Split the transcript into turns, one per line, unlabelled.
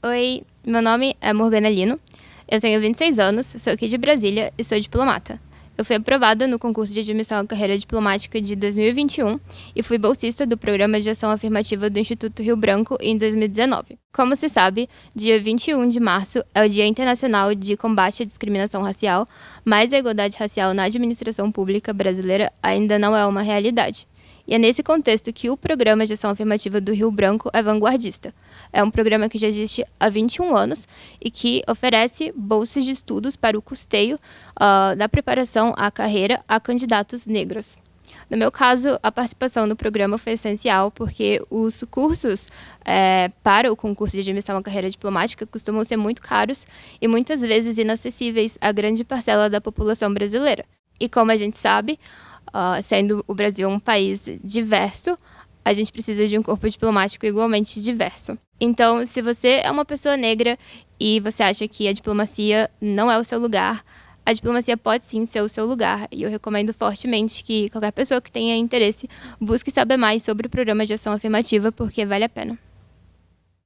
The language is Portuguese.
Oi, meu nome é Morgana Lino, eu tenho 26 anos, sou aqui de Brasília e sou diplomata. Eu fui aprovada no concurso de admissão à carreira diplomática de 2021 e fui bolsista do Programa de Ação Afirmativa do Instituto Rio Branco em 2019. Como se sabe, dia 21 de março é o Dia Internacional de Combate à Discriminação Racial, mas a igualdade racial na administração pública brasileira ainda não é uma realidade. E é nesse contexto que o Programa de Ação Afirmativa do Rio Branco é vanguardista. É um programa que já existe há 21 anos e que oferece bolsas de estudos para o custeio uh, da preparação à carreira a candidatos negros. No meu caso, a participação no programa foi essencial porque os cursos é, para o concurso de admissão à carreira diplomática costumam ser muito caros e muitas vezes inacessíveis à grande parcela da população brasileira. E como a gente sabe, uh, sendo o Brasil um país diverso, a gente precisa de um corpo diplomático igualmente diverso. Então, se você é uma pessoa negra e você acha que a diplomacia não é o seu lugar, a diplomacia pode sim ser o seu lugar. E eu recomendo fortemente que qualquer pessoa que tenha interesse busque saber mais sobre o programa de ação afirmativa, porque vale a pena.